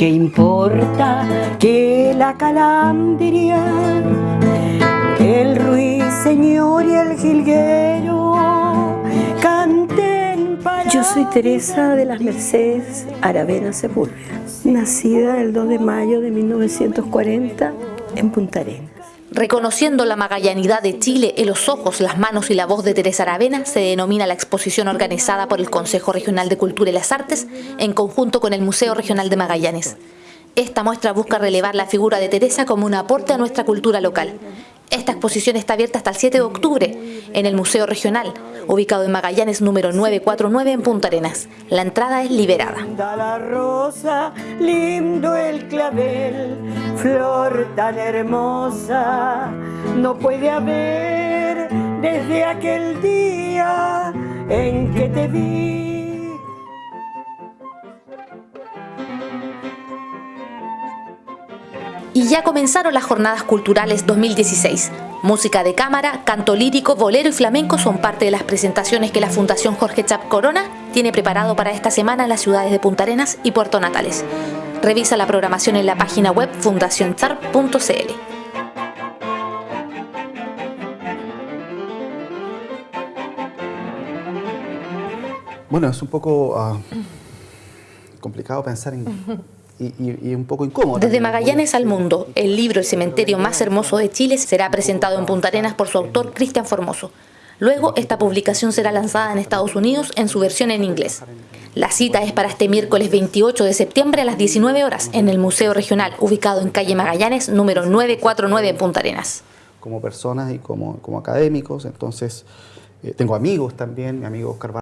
¿Qué importa que la calandria, el ruiseñor y el jilguero canten para... Yo soy Teresa de las Mercedes Aravena Sepúlveda, nacida el 2 de mayo de 1940 en Punta Arenas. Reconociendo la magallanidad de Chile en los ojos, las manos y la voz de Teresa Aravena, se denomina la exposición organizada por el Consejo Regional de Cultura y las Artes en conjunto con el Museo Regional de Magallanes. Esta muestra busca relevar la figura de Teresa como un aporte a nuestra cultura local. Esta exposición está abierta hasta el 7 de octubre en el Museo Regional, ubicado en Magallanes número 949 en Punta Arenas. La entrada es liberada. La rosa, lindo el clavel, flor tan hermosa, no puede haber desde aquel día en que te vi. Y ya comenzaron las Jornadas Culturales 2016. Música de cámara, canto lírico, bolero y flamenco son parte de las presentaciones que la Fundación Jorge Chap Corona tiene preparado para esta semana en las ciudades de Punta Arenas y Puerto Natales. Revisa la programación en la página web fundacionchar.cl. Bueno, es un poco ah, complicado pensar en y, un poco incómodo. Desde Magallanes al mundo, el libro El cementerio más hermoso de Chile será presentado en Punta Arenas por su autor Cristian Formoso. Luego, esta publicación será lanzada en Estados Unidos en su versión en inglés. La cita es para este miércoles 28 de septiembre a las 19 horas en el Museo Regional, ubicado en calle Magallanes, número 949 en Punta Arenas. Como personas y como, como académicos, entonces eh, tengo amigos también, mi amigo Oscar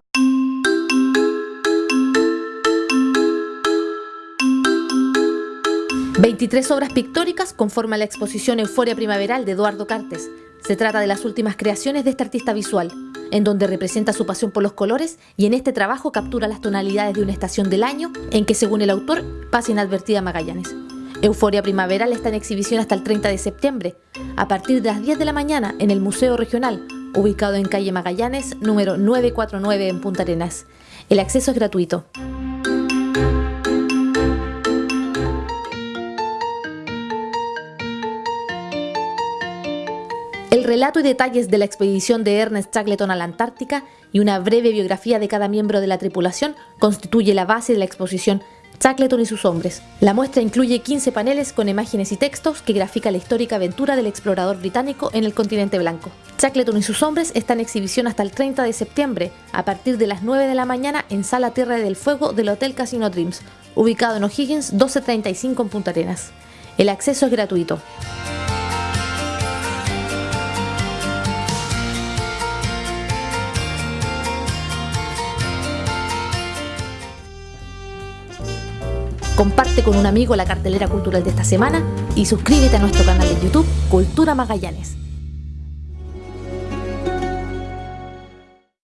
23 obras pictóricas conforman la exposición Euforia Primaveral de Eduardo Cartes. Se trata de las últimas creaciones de este artista visual, en donde representa su pasión por los colores y en este trabajo captura las tonalidades de una estación del año en que, según el autor, pasa inadvertida Magallanes. Euforia Primaveral está en exhibición hasta el 30 de septiembre, a partir de las 10 de la mañana en el Museo Regional, ubicado en calle Magallanes, número 949 en Punta Arenas. El acceso es gratuito. El relato y detalles de la expedición de Ernest Shackleton a la Antártica y una breve biografía de cada miembro de la tripulación constituye la base de la exposición Shackleton y sus hombres. La muestra incluye 15 paneles con imágenes y textos que grafica la histórica aventura del explorador británico en el continente blanco. Shackleton y sus hombres están en exhibición hasta el 30 de septiembre, a partir de las 9 de la mañana en Sala Tierra del Fuego del Hotel Casino Dreams, ubicado en O'Higgins 1235 en Punta Arenas. El acceso es gratuito. Comparte con un amigo la cartelera cultural de esta semana y suscríbete a nuestro canal de YouTube Cultura Magallanes.